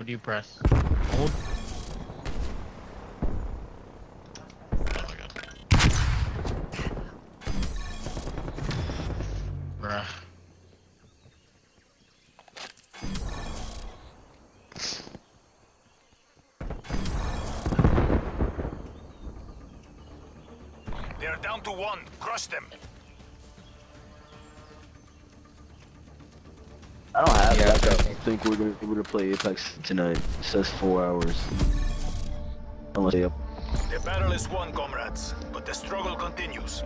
What do you press? Hold. Oh my god. Bruh. They're down to one. Crush them. I don't have Yeah, that. I think we're gonna be able to play Apex tonight. It says four hours. Unless they up. The battle is won, comrades, but the struggle continues.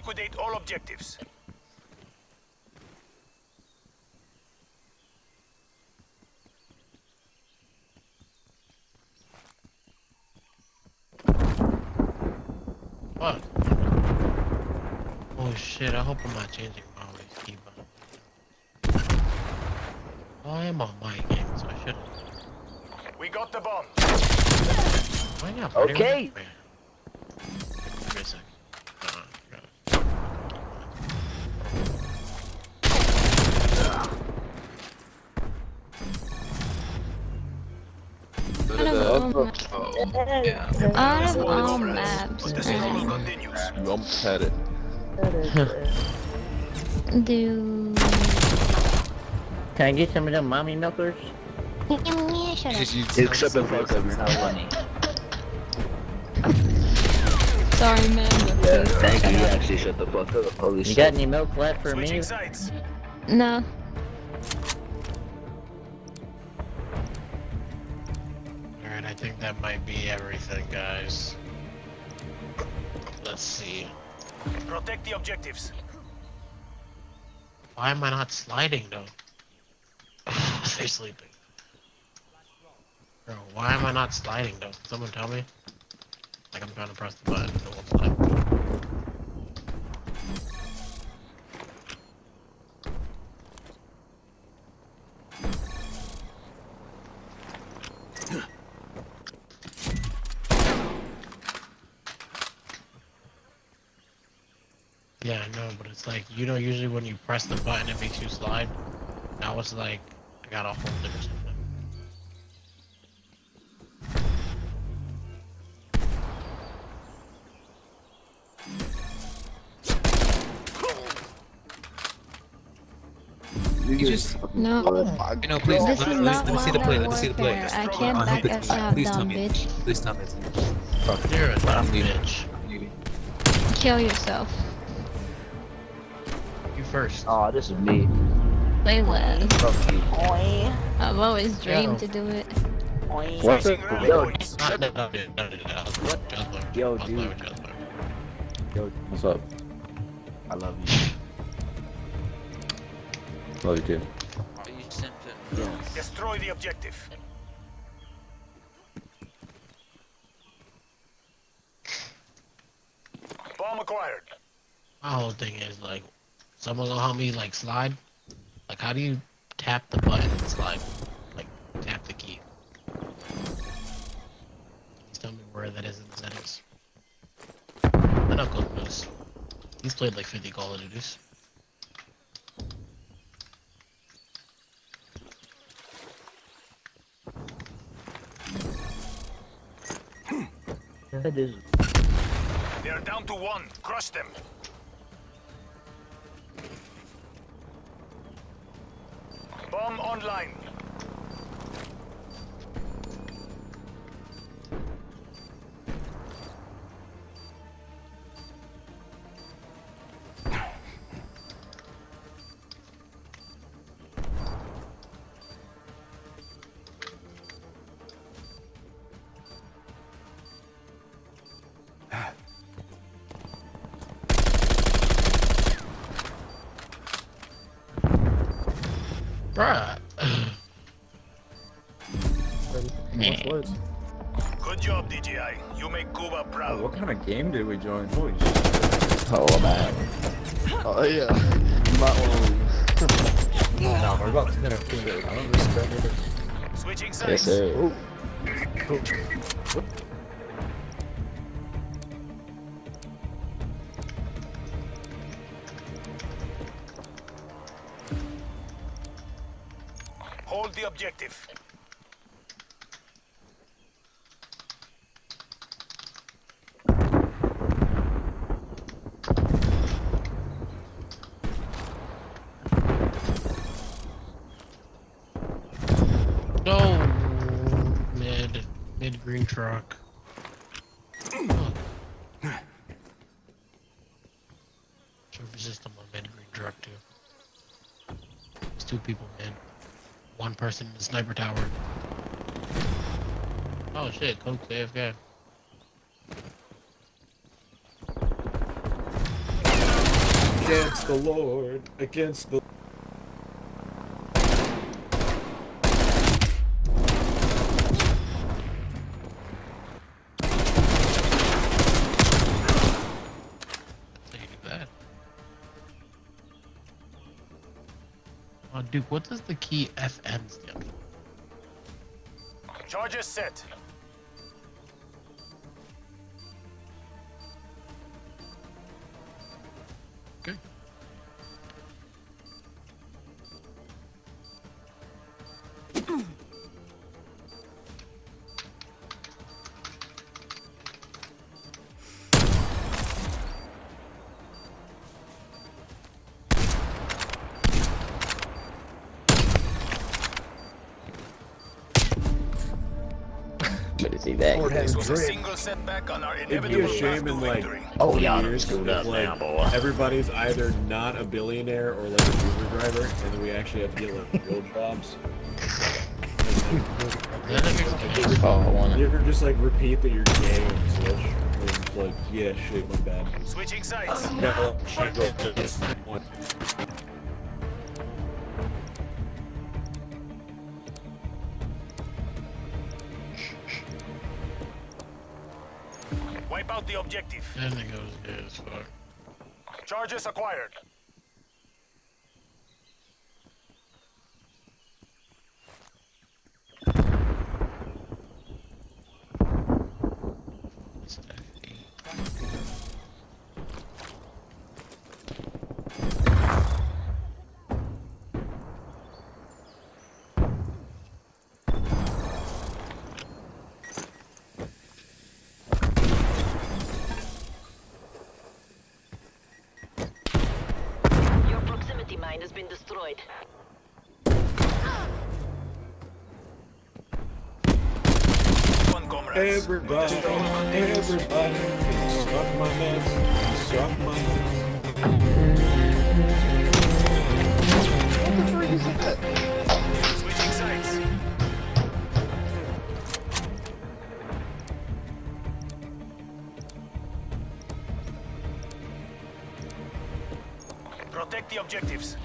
Liquidate all objectives. What? Oh shit, I hope I'm not changing my always keyboard. Oh, I am on my game, so I shouldn't. We got the bomb. Why not? Okay. Go to Out the. of all, ma- Oh, yeah. out of all comrades, maps, but the struggle Jump at it. Do Can I get some of them mommy milkers? yeah, shut up. Except the fuck up, you're not funny. Sorry, man. Yeah, thank you. You actually shut the fuck up. Holy You shit. got any milk left for Switching me? sides. No. That might be everything, guys. Let's see. Protect the objectives. Why am I not sliding though? They're sleeping. Bro, why am I not sliding though? Someone tell me. Like I'm trying to press the button, it won't slide. Yeah, I know, but it's like, you know, usually when you press the button, it makes you slide. Now it's like, I gotta hold it or something. You You just. just- No. Oh my please. This Let, is let, not let me see the play. Let me see the play. I can't Uh, back please- us out, please tell me. bitch. Please tell me. You're a dumb bitch. I'm leaving. Kill yourself. You first. Oh, this is me. Play less. Fuck. I've always dreamed Yo. to do it. What's Switching up? Yo. Yo, I was playing dude. yo, What's up? I love you. Love you too. Yes. Destroy the objective. Bomb acquired. My whole thing is like, someone gonna help me like slide. Like, how do you tap the button and slide? Like, tap the key. Just tell me where that is in the settings. I know Cook knows. He's played like 50 Call of Duties. That hmm. is. They're down to one. Crush them. Bomb online. Bruh. Good job, DJI. You make Cuba Oh, proud. what kind of game did we join? Holy shit. Oh man. Oh yeah. You might want to leave. No, we're about to get a finger. I don't respect it. Switching Yes, sides. sir. Hold objective. No. Mid. Mid green truck. Surface system on mid green truck too. It's two people mid. One person in the sniper tower. Oh shit, Coke's AFK. Against the Lord. Against the. Duke, what does the key FN stand for? Charges set. See that. Lord This has was a single setback on our It'd be a shame in like. Oh, 20 y'all done years screwed if, up like, now, boy. Everybody's either not a billionaire or like an Uber driver, and then we actually have to get like real jobs. That makes sense. Oh, I wanna. You ever just like repeat that you're gay on Switch? Like, yeah, shit, my bad. Switching sides. No, the objective. That nigga was good as fuck. Charges acquired. Everybody, everybody, suck my nuts, suck my nuts. Switching sides. Protect the objectives.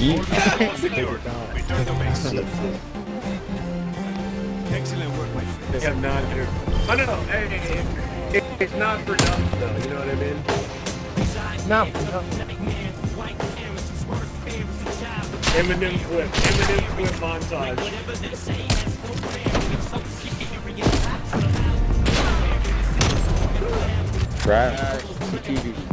Excellent work, my friend. Have not entered. Oh no, no, it's not for nothing though. You know what I mean? No. Eminem clip, Eminem clip montage. Trash. TV.